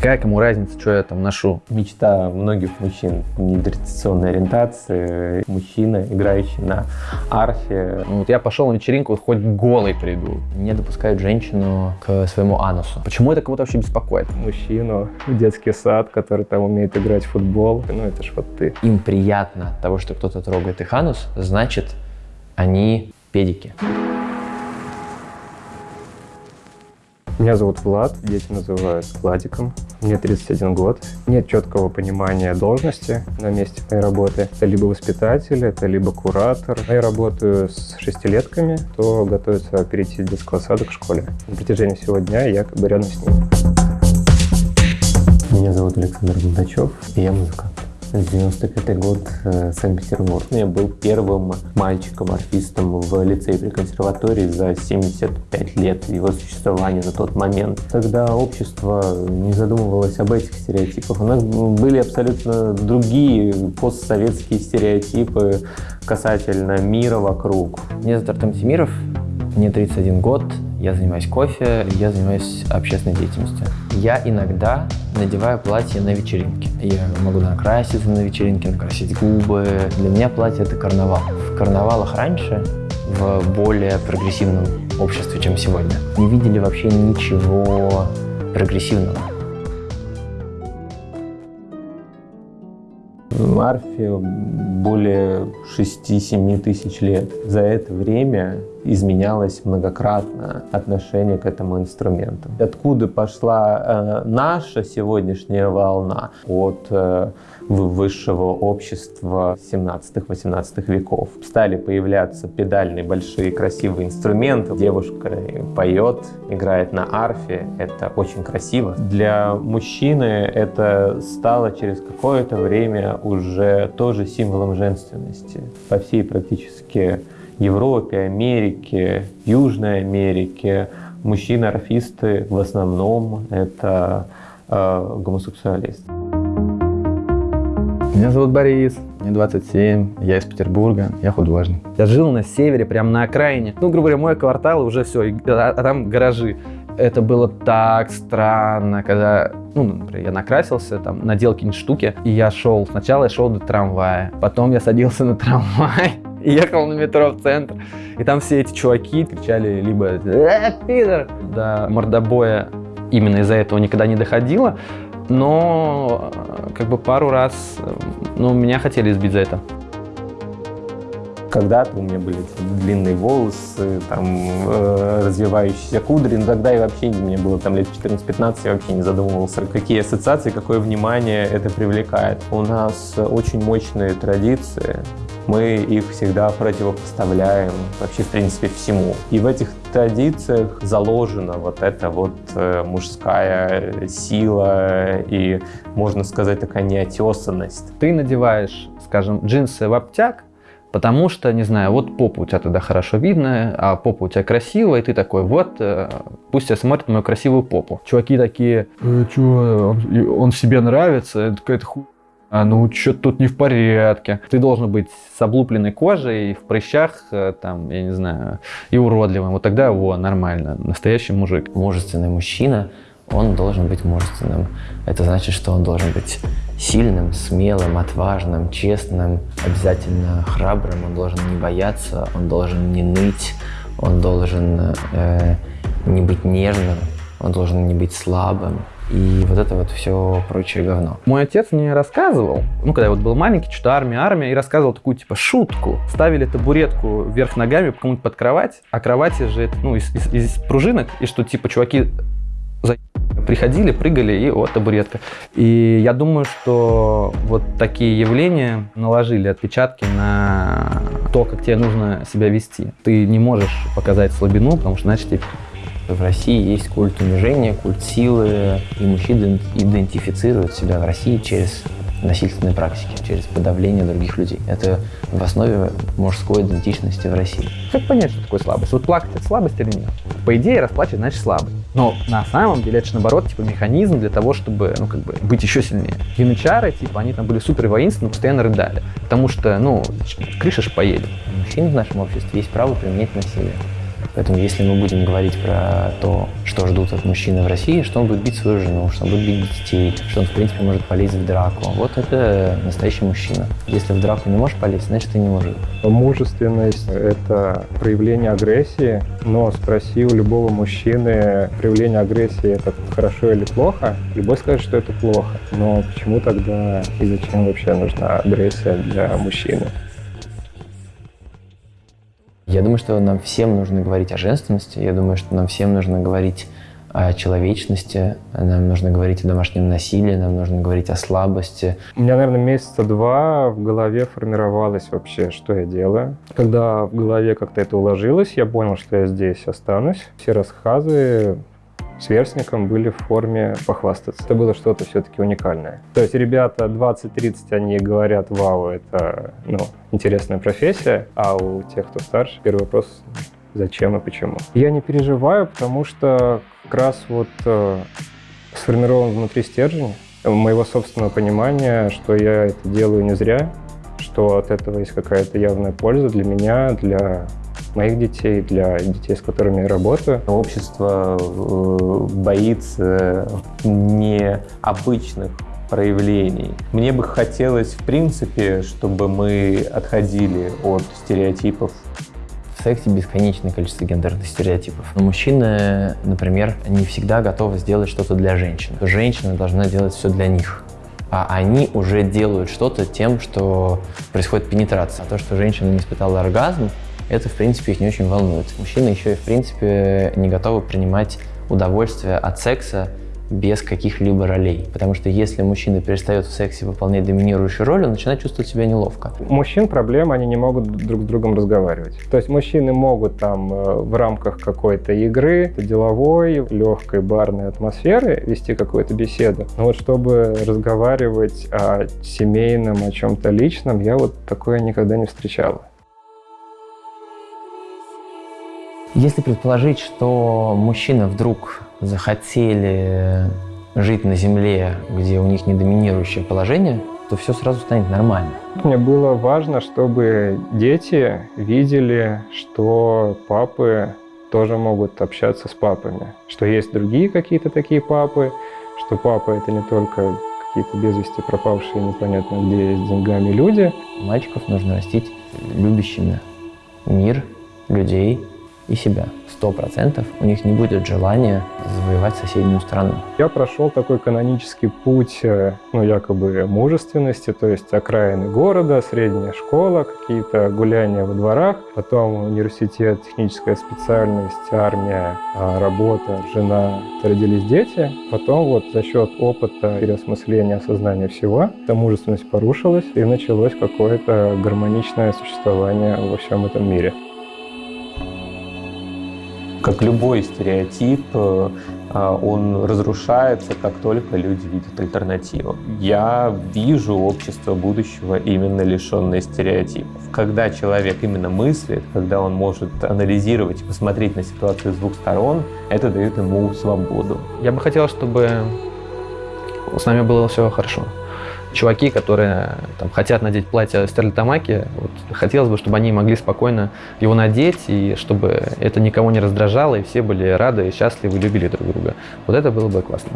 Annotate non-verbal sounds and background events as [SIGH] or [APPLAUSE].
Какая кому разница, что я там ношу? Мечта многих мужчин нетрадиционной ориентации. Мужчина, играющий на арфе. Ну, вот я пошел на вечеринку, вот хоть голый приду. Не допускают женщину к своему анусу. Почему это кого-то вообще беспокоит? Мужчину детский сад, который там умеет играть в футбол. Ну, это ж вот ты. Им приятно от того, что кто-то трогает их анус, значит, они педики. Меня зовут Влад, дети называют Владиком. Мне 31 год. Нет четкого понимания должности на месте моей работы. Это либо воспитатель, это либо куратор. Я работаю с шестилетками, кто готовится перейти из детского сада к школе. На протяжении всего дня я как бы рядом с ними. Меня зовут Александр Богдачев, и я музыкант. 95 год, э, Санкт-Петербург. Я был первым мальчиком-арфистом в лицее при консерватории за 75 лет его существования на тот момент. Тогда общество не задумывалось об этих стереотипах. У нас были абсолютно другие постсоветские стереотипы касательно мира вокруг. Меня зовут Артем Тимиров, мне 31 год, я занимаюсь кофе, я занимаюсь общественной деятельностью. Я иногда надеваю платье на вечеринке. Я могу накраситься на вечеринке, накрасить губы. Для меня платье – это карнавал. В карнавалах раньше, в более прогрессивном обществе, чем сегодня, не видели вообще ничего прогрессивного. Арфе более 6-7 тысяч лет. За это время изменялось многократно отношение к этому инструменту. Откуда пошла э, наша сегодняшняя волна? От э, высшего общества 17-18 веков. Стали появляться педальные большие красивые инструменты. Девушка поет, играет на арфе. Это очень красиво. Для мужчины это стало через какое-то время уже тоже символом женственности. По всей практически Европе, Америке, Южной Америке мужчины-орфисты в основном это э, гомосексуалисты. Меня зовут Борис, мне 27, я из Петербурга, я художник. Я жил на севере, прям на окраине. Ну, грубо говоря, мой квартал уже все, а, а там гаражи. Это было так странно, когда, ну, например, я накрасился, там, надел какие-нибудь штуки, и я шел, сначала я шел до трамвая, потом я садился на трамвай, [LAUGHS] и ехал на метро в центр. И там все эти чуваки кричали либо «Э, пидор!» До мордобоя именно из-за этого никогда не доходило. Но как бы пару раз ну, меня хотели избить за это. Когда-то у меня были длинные волосы, там, э, развивающиеся кудри, но тогда и вообще мне было там лет 14-15, я вообще не задумывался, какие ассоциации, какое внимание это привлекает. У нас очень мощные традиции, мы их всегда противопоставляем вообще, в принципе, всему. И в этих традициях заложена вот эта вот э, мужская сила и, можно сказать, такая неотесанность. Ты надеваешь, скажем, джинсы в обтяг, Потому что, не знаю, вот попа у тебя тогда хорошо видно, а попа у тебя красивая, и ты такой, вот, э, пусть все смотрят мою красивую попу. Чуваки такие, э, чё, он, он себе нравится, это какая-то хуйня а, ну что тут не в порядке. Ты должен быть с облупленной кожей, в прыщах, э, там, я не знаю, и уродливым. Вот тогда, во, нормально, настоящий мужик. Мужественный мужчина, он должен быть мужественным. Это значит, что он должен быть сильным, смелым, отважным, честным, обязательно храбрым. Он должен не бояться, он должен не ныть, он должен э, не быть нежным, он должен не быть слабым и вот это вот все прочее говно. Мой отец мне рассказывал, ну, когда я вот был маленький, что-то армия, армия, и рассказывал такую, типа, шутку. Ставили табуретку вверх ногами кому-нибудь под кровать, а кровати же, ну, из, из, из пружинок, и что, типа, чуваки. Приходили, прыгали, и вот табуретка. И я думаю, что вот такие явления наложили отпечатки на то, как тебе нужно себя вести. Ты не можешь показать слабину, потому что, значит, в России есть культ унижения, культ силы, и мужчины идентифицируют себя в России через насильственные практики, через подавление других людей. Это в основе мужской идентичности в России. Как понять, что такое слабость? Вот плакать – это слабость или нет? По идее, расплачивать значит слабый. Но на самом деле это же наоборот типа механизм для того, чтобы ну, как бы, быть еще сильнее. Янычары, типа, они там были супер воинственны, постоянно рыдали. Потому что, ну, крыша ж поедет. Мужчин в нашем обществе есть право применять насилие. Поэтому если мы будем говорить про то, что ждут от мужчины в России, что он будет бить свою жену, что он будет бить детей, что он, в принципе, может полезть в драку, вот это настоящий мужчина. Если в драку не можешь полезть, значит, ты не мужик. Мужественность – это проявление агрессии, но спроси у любого мужчины, проявление агрессии – это хорошо или плохо, любой скажет, что это плохо. Но почему тогда и зачем вообще нужна агрессия для мужчины? Я думаю, что нам всем нужно говорить о женственности, я думаю, что нам всем нужно говорить о человечности, нам нужно говорить о домашнем насилии, нам нужно говорить о слабости. У меня, наверное, месяца два в голове формировалось вообще, что я делаю. Когда в голове как-то это уложилось, я понял, что я здесь останусь. Все рассказы сверстникам были в форме похвастаться. Это было что-то все-таки уникальное. То есть ребята 20-30, они говорят, вау, это ну, интересная профессия, а у тех, кто старше, первый вопрос, зачем и почему. Я не переживаю, потому что как раз вот э, сформирован внутри стержень моего собственного понимания, что я это делаю не зря, что от этого есть какая-то явная польза для меня, для моих детей, для детей, с которыми я работаю. Общество э, боится необычных проявлений. Мне бы хотелось, в принципе, чтобы мы отходили от стереотипов в сексе бесконечное количество гендерных стереотипов. Но мужчины, например, не всегда готовы сделать что-то для женщин. Женщина должна делать все для них а они уже делают что-то тем, что происходит пенетрация. То, что женщина не испытала оргазм, это, в принципе, их не очень волнует. Мужчины еще и, в принципе, не готовы принимать удовольствие от секса без каких-либо ролей. Потому что если мужчина перестает в сексе выполнять доминирующую роль, он начинает чувствовать себя неловко. У мужчин проблема, они не могут друг с другом разговаривать. То есть мужчины могут там э, в рамках какой-то игры, деловой, легкой барной атмосферы вести какую-то беседу. Но вот чтобы разговаривать о семейном, о чем-то личном, я вот такое никогда не встречала. Если предположить, что мужчины вдруг захотели жить на Земле, где у них не доминирующее положение, то все сразу станет нормально. Мне было важно, чтобы дети видели, что папы тоже могут общаться с папами, что есть другие какие-то такие папы, что папа это не только какие-то без вести пропавшие непонятно где с деньгами люди. Мальчиков нужно растить любящими мир, людей, и себя. Сто процентов у них не будет желания завоевать соседнюю страну. Я прошел такой канонический путь, э, ну, якобы мужественности, то есть окраины города, средняя школа, какие-то гуляния во дворах, потом университет, техническая специальность, армия, а, работа, жена, родились дети. Потом вот за счет опыта, переосмысления, осознания всего, эта мужественность порушилась, и началось какое-то гармоничное существование во всем этом мире. Как любой стереотип, э, а, он разрушается, как только люди видят альтернативу. Я вижу общество будущего именно лишенное стереотипов. Когда человек именно мыслит, когда он может анализировать и посмотреть на ситуацию с двух сторон, это дает ему свободу. Я бы хотел, чтобы с нами было все хорошо чуваки, которые там, хотят надеть платье Стерлит Тамаки, вот, хотелось бы, чтобы они могли спокойно его надеть, и чтобы это никого не раздражало, и все были рады, счастливы, любили друг друга. Вот это было бы классно.